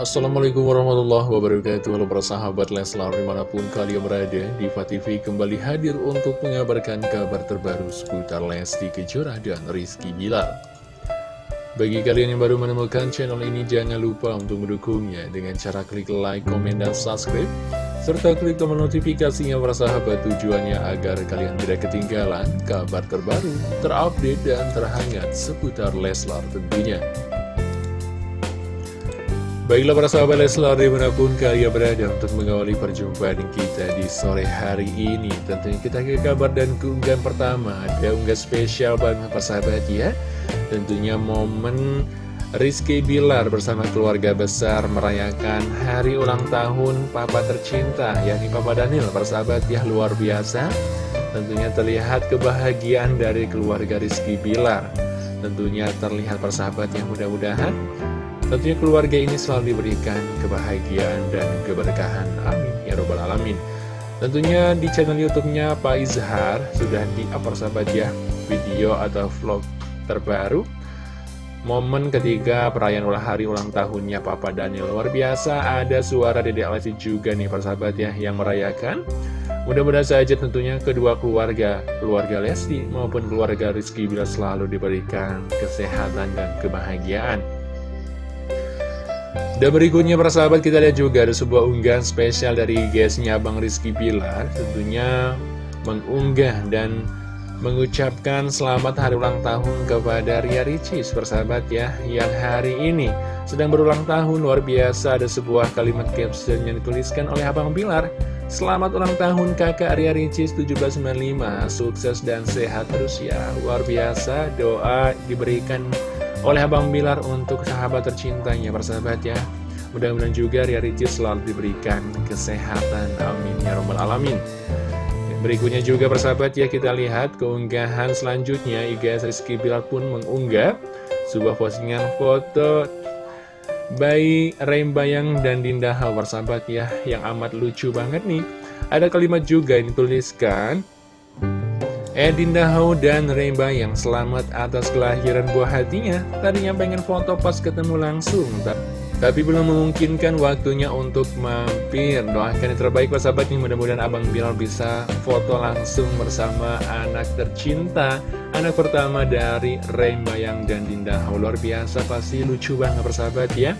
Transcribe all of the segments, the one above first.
Assalamualaikum warahmatullahi wabarakatuh Halo para sahabat Leslar di mana pun kalian berada Diva TV kembali hadir untuk mengabarkan kabar terbaru seputar Lesti Kejora dan Rizky Bilar Bagi kalian yang baru menemukan channel ini jangan lupa untuk mendukungnya Dengan cara klik like, komen, dan subscribe serta klik tombol notifikasinya para sahabat tujuannya agar kalian tidak ketinggalan kabar terbaru, terupdate, dan terhangat seputar Leslar tentunya. Baiklah para sahabat Leslar di mana pun kalian berada untuk mengawali perjumpaan kita di sore hari ini. Tentunya kita ke kabar dan keunggahan pertama. Ada unggah spesial banget para sahabat ya. Tentunya momen Rizky Bilar bersama keluarga besar merayakan hari ulang tahun Papa tercinta yakni Papa Daniel para sahabat ya luar biasa. Tentunya terlihat kebahagiaan dari keluarga Rizky Bilar. Tentunya terlihat persahabat yang mudah-mudahan Tentunya keluarga ini selalu diberikan kebahagiaan dan keberkahan. Amin. Ya Robbal Alamin. Tentunya di channel YouTube-nya Pak Izhar sudah di-up ya video atau vlog terbaru Momen ketika perayaan ulang hari ulang tahunnya Papa Daniel Luar biasa ada suara Dede Alessi juga nih persahabat ya yang merayakan Mudah-mudahan saja tentunya kedua keluarga, keluarga Lesti maupun keluarga Rizky bila selalu diberikan kesehatan dan kebahagiaan. Dan berikutnya para sahabat kita lihat juga ada sebuah unggahan spesial dari guysnya Bang Rizky Pilar. Tentunya mengunggah dan mengucapkan selamat hari ulang tahun kepada Ria Ricis persahabat ya Yang hari ini sedang berulang tahun. Luar biasa ada sebuah kalimat caption yang dituliskan oleh Abang Pilar. Selamat ulang tahun kakak Ria Ricis 1795 Sukses dan sehat terus ya. Luar biasa doa diberikan oleh Abang Bilar untuk sahabat tercintanya persahabat ya. Mudah-mudahan juga Ria Ricis selalu diberikan kesehatan. Amin ya robbal alamin. Berikutnya juga persahabat ya kita lihat keunggahan selanjutnya. IGS Rizky Bilar pun mengunggah sebuah postingan foto bayi Rembayang dan Dinda Hal persahabat ya yang amat lucu banget nih. Ada kalimat juga yang dituliskan Edin Dahau dan Remba yang selamat atas kelahiran buah hatinya. Tadinya pengen foto pas ketemu langsung Tapi belum memungkinkan waktunya untuk mampir. Doakan yang terbaik buat sahabat nih Mudah-mudahan Abang Bilal bisa foto langsung bersama anak tercinta Anak pertama dari Remba yang dan Dinda Hau Luar biasa pasti lucu banget persahabat ya.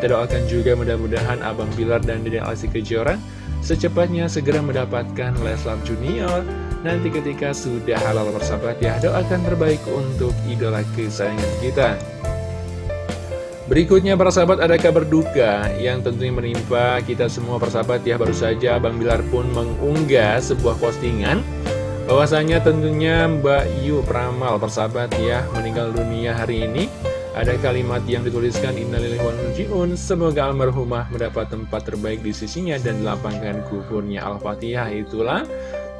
Kita doakan juga mudah-mudahan Abang Bilar dan Dede Alsi Kejora Secepatnya segera mendapatkan Leslar Junior Nanti ketika sudah halal bersahabat ya Doakan terbaik untuk idola kesayangan kita. Berikutnya para sahabat ada kabar duka yang tentunya menimpa kita semua persahabat ya Baru saja Bang Bilar pun mengunggah sebuah postingan bahwasanya tentunya Mbak Yu Pramal persahabat ya meninggal dunia hari ini. Ada kalimat yang dituliskan Innalillahi Semoga almarhumah mendapat tempat terbaik di sisinya dan dilapangkan kuburnya. Al-Fatihah Itulah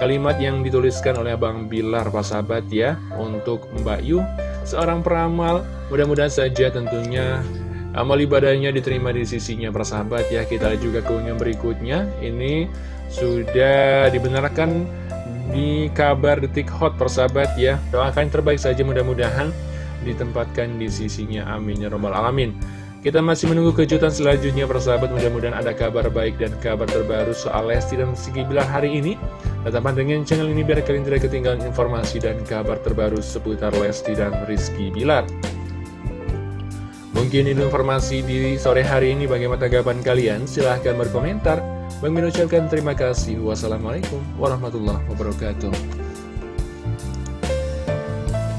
Kalimat yang dituliskan oleh Bang Bilar, Pak Sahabat ya, untuk Mbak Yu, seorang peramal, mudah-mudahan saja tentunya amal ibadahnya diterima di sisinya, Pak Sahabat ya. Kita juga keunggahan berikutnya, ini sudah dibenarkan di kabar detik hot, persahabat ya. Doakan terbaik saja mudah-mudahan ditempatkan di sisinya, amin ya robbal alamin. Kita masih menunggu kejutan selanjutnya persahabat mudah-mudahan ada kabar baik dan kabar terbaru soal Lesti dan Sigi Bilar hari ini. Tetap pantengin channel ini biar kalian tidak ketinggalan informasi dan kabar terbaru seputar Lesti dan Rizky Bilar. Mungkin ini informasi di sore hari ini bagaimana tanggapan kalian? Silahkan berkomentar. Bang ucapkan terima kasih. Wassalamualaikum warahmatullahi wabarakatuh.